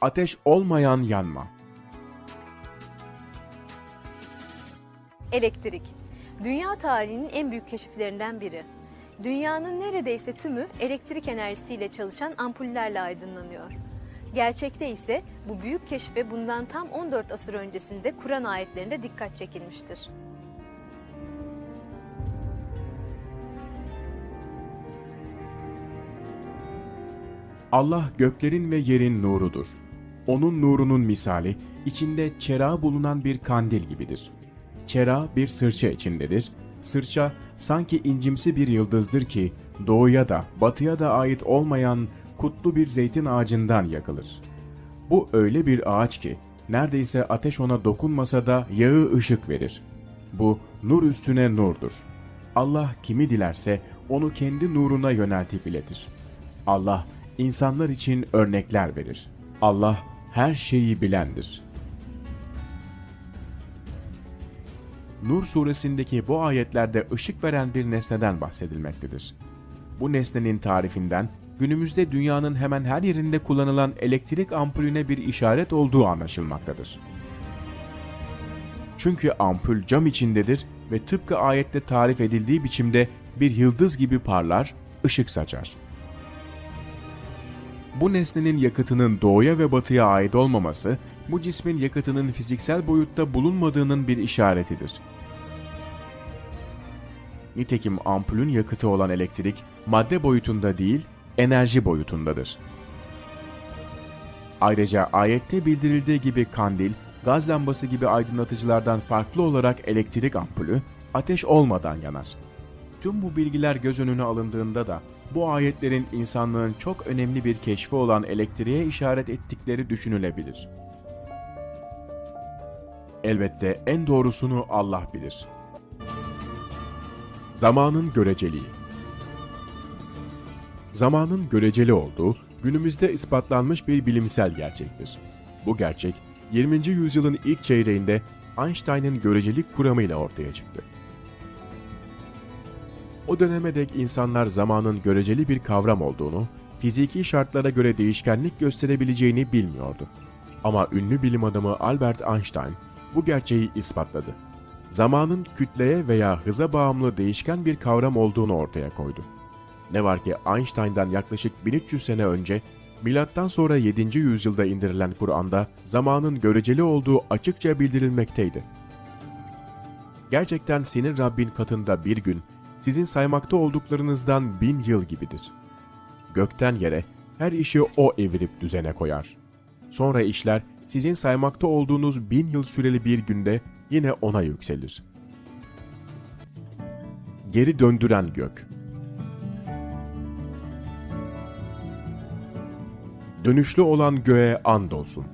ateş olmayan yanma. Elektrik. Dünya tarihinin en büyük keşiflerinden biri. Dünyanın neredeyse tümü elektrik enerjisiyle çalışan ampullerle aydınlanıyor. Gerçekte ise bu büyük keşfe bundan tam 14 asır öncesinde Kur'an ayetlerinde dikkat çekilmiştir. Allah göklerin ve yerin nurudur. Onun nurunun misali içinde çera bulunan bir kandil gibidir. Çera bir sırça içindedir. Sırça sanki incimsi bir yıldızdır ki doğuya da batıya da ait olmayan kutlu bir zeytin ağacından yakılır. Bu öyle bir ağaç ki neredeyse ateş ona dokunmasa da yağı ışık verir. Bu nur üstüne nurdur. Allah kimi dilerse onu kendi nuruna yöneltip iletir. Allah insanlar için örnekler verir. Allah her şeyi bilendir. Nur suresindeki bu ayetlerde ışık veren bir nesneden bahsedilmektedir. Bu nesnenin tarifinden günümüzde dünyanın hemen her yerinde kullanılan elektrik ampulüne bir işaret olduğu anlaşılmaktadır. Çünkü ampul cam içindedir ve tıpkı ayette tarif edildiği biçimde bir yıldız gibi parlar, ışık saçar. Bu nesnenin yakıtının doğuya ve batıya ait olmaması, bu cismin yakıtının fiziksel boyutta bulunmadığının bir işaretidir. Nitekim ampulün yakıtı olan elektrik, madde boyutunda değil, enerji boyutundadır. Ayrıca ayette bildirildiği gibi kandil, gaz lambası gibi aydınlatıcılardan farklı olarak elektrik ampulü, ateş olmadan yanar. Tüm bu bilgiler göz önüne alındığında da bu ayetlerin insanlığın çok önemli bir keşfi olan elektriğe işaret ettikleri düşünülebilir. Elbette en doğrusunu Allah bilir. Zamanın göreceliği Zamanın göreceli olduğu günümüzde ispatlanmış bir bilimsel gerçektir. Bu gerçek 20. yüzyılın ilk çeyreğinde Einstein'ın görecelik kuramıyla ortaya çıktı. O döneme dek insanlar zamanın göreceli bir kavram olduğunu, fiziki şartlara göre değişkenlik gösterebileceğini bilmiyordu. Ama ünlü bilim adamı Albert Einstein bu gerçeği ispatladı. Zamanın kütleye veya hıza bağımlı değişken bir kavram olduğunu ortaya koydu. Ne var ki Einstein'dan yaklaşık 1300 sene önce milattan sonra 7. yüzyılda indirilen Kur'an'da zamanın göreceli olduğu açıkça bildirilmekteydi. Gerçekten senin Rabbin katında bir gün sizin saymakta olduklarınızdan bin yıl gibidir. Gökten yere her işi o evirip düzene koyar. Sonra işler sizin saymakta olduğunuz bin yıl süreli bir günde yine ona yükselir. Geri döndüren gök Dönüşlü olan göğe andolsun.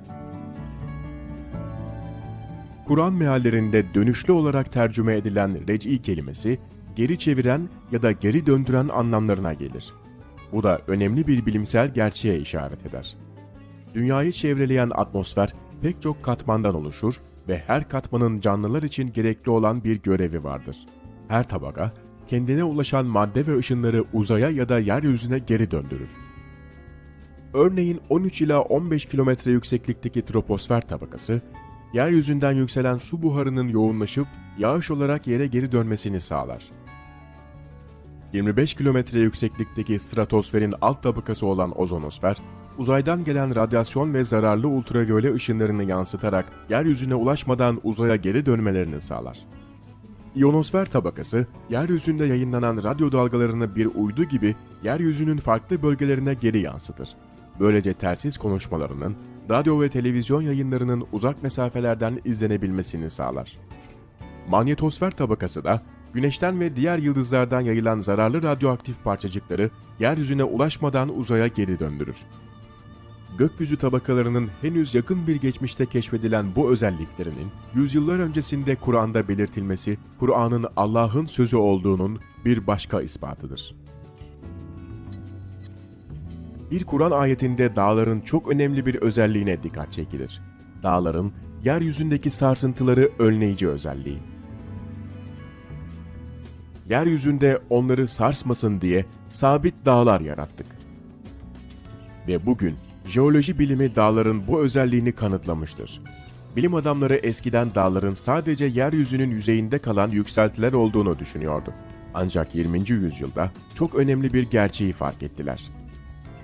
Kur'an meallerinde dönüşlü olarak tercüme edilen rec'i kelimesi, geri çeviren ya da geri döndüren anlamlarına gelir. Bu da önemli bir bilimsel gerçeğe işaret eder. Dünyayı çevreleyen atmosfer pek çok katmandan oluşur ve her katmanın canlılar için gerekli olan bir görevi vardır. Her tabaka, kendine ulaşan madde ve ışınları uzaya ya da yeryüzüne geri döndürür. Örneğin 13 ila 15 kilometre yükseklikteki troposfer tabakası, yeryüzünden yükselen su buharının yoğunlaşıp yağış olarak yere geri dönmesini sağlar. 25 kilometre yükseklikteki stratosferin alt tabakası olan ozonosfer, uzaydan gelen radyasyon ve zararlı ultraviyole ışınlarını yansıtarak yeryüzüne ulaşmadan uzaya geri dönmelerini sağlar. İyonosfer tabakası, yeryüzünde yayınlanan radyo dalgalarını bir uydu gibi yeryüzünün farklı bölgelerine geri yansıtır. Böylece telsiz konuşmalarının, radyo ve televizyon yayınlarının uzak mesafelerden izlenebilmesini sağlar. Manyetosfer tabakası da, güneşten ve diğer yıldızlardan yayılan zararlı radyoaktif parçacıkları yeryüzüne ulaşmadan uzaya geri döndürür. Gökyüzü tabakalarının henüz yakın bir geçmişte keşfedilen bu özelliklerinin yüzyıllar öncesinde Kur'an'da belirtilmesi, Kur'an'ın Allah'ın sözü olduğunun bir başka ispatıdır. Bir Kur'an ayetinde dağların çok önemli bir özelliğine dikkat çekilir. Dağların yeryüzündeki sarsıntıları önleyici özelliği. Yeryüzünde onları sarsmasın diye sabit dağlar yarattık. Ve bugün Jeoloji bilimi dağların bu özelliğini kanıtlamıştır. Bilim adamları eskiden dağların sadece yeryüzünün yüzeyinde kalan yükseltiler olduğunu düşünüyordu. Ancak 20. yüzyılda çok önemli bir gerçeği fark ettiler.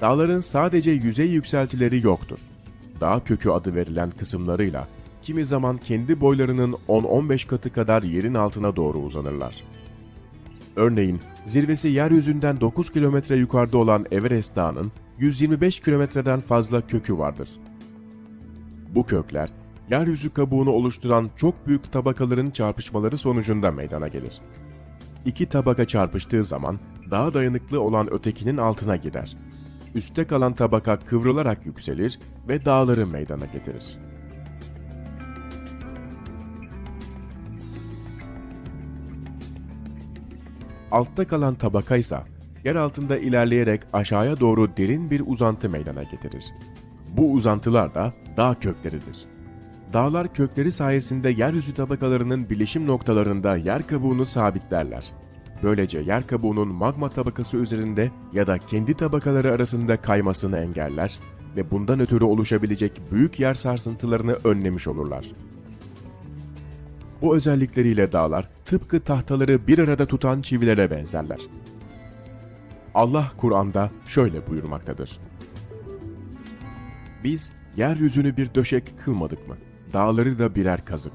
Dağların sadece yüzey yükseltileri yoktur. Dağ kökü adı verilen kısımlarıyla kimi zaman kendi boylarının 10-15 katı kadar yerin altına doğru uzanırlar. Örneğin zirvesi yeryüzünden 9 kilometre yukarıda olan Everest Dağı'nın 125 kilometreden fazla kökü vardır. Bu kökler, yeryüzü kabuğunu oluşturan çok büyük tabakaların çarpışmaları sonucunda meydana gelir. İki tabaka çarpıştığı zaman daha dayanıklı olan ötekinin altına girer. Üste kalan tabaka kıvrılarak yükselir ve dağları meydana getirir. Altta kalan tabaka ise yer altında ilerleyerek aşağıya doğru derin bir uzantı meydana getirir. Bu uzantılar da dağ kökleridir. Dağlar kökleri sayesinde yeryüzü tabakalarının bilişim noktalarında yer kabuğunu sabitlerler. Böylece yer kabuğunun magma tabakası üzerinde ya da kendi tabakaları arasında kaymasını engeller ve bundan ötürü oluşabilecek büyük yer sarsıntılarını önlemiş olurlar. Bu özellikleriyle dağlar tıpkı tahtaları bir arada tutan çivilere benzerler. Allah Kur'an'da şöyle buyurmaktadır. Biz yeryüzünü bir döşek kılmadık mı? Dağları da birer kazık.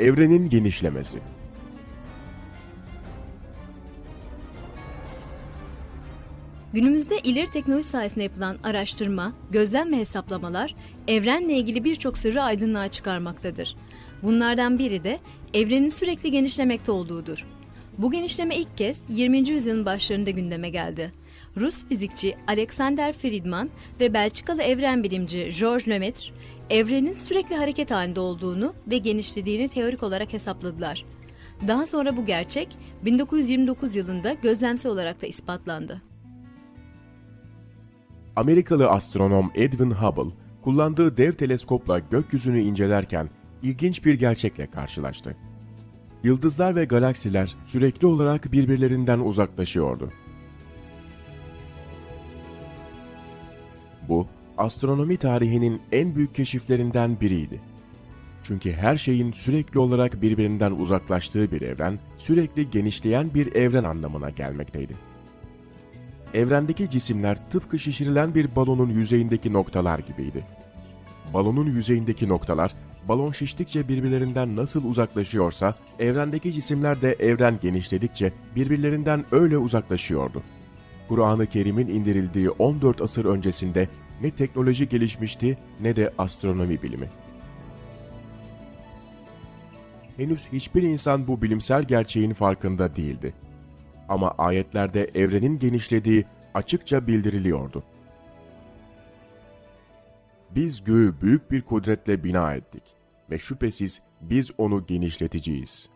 Evrenin genişlemesi Günümüzde ileri teknoloji sayesinde yapılan araştırma, gözlem ve hesaplamalar evrenle ilgili birçok sırrı aydınlığa çıkarmaktadır. Bunlardan biri de evrenin sürekli genişlemekte olduğudur. Bu genişleme ilk kez 20. yüzyılın başlarında gündeme geldi. Rus fizikçi Alexander Friedman ve Belçikalı evren bilimci Georges Lemaitre, evrenin sürekli hareket halinde olduğunu ve genişlediğini teorik olarak hesapladılar. Daha sonra bu gerçek 1929 yılında gözlemsel olarak da ispatlandı. Amerikalı astronom Edwin Hubble, kullandığı dev teleskopla gökyüzünü incelerken ilginç bir gerçekle karşılaştı. Yıldızlar ve galaksiler sürekli olarak birbirlerinden uzaklaşıyordu. Bu, astronomi tarihinin en büyük keşiflerinden biriydi. Çünkü her şeyin sürekli olarak birbirinden uzaklaştığı bir evren, sürekli genişleyen bir evren anlamına gelmekteydi. Evrendeki cisimler tıpkı şişirilen bir balonun yüzeyindeki noktalar gibiydi. Balonun yüzeyindeki noktalar, balon şiştikçe birbirlerinden nasıl uzaklaşıyorsa, evrendeki cisimler de evren genişledikçe birbirlerinden öyle uzaklaşıyordu. Kur'an-ı Kerim'in indirildiği 14 asır öncesinde ne teknoloji gelişmişti ne de astronomi bilimi. Henüz hiçbir insan bu bilimsel gerçeğin farkında değildi. Ama ayetlerde evrenin genişlediği açıkça bildiriliyordu. Biz göğü büyük bir kudretle bina ettik ve şüphesiz biz onu genişleteceğiz.''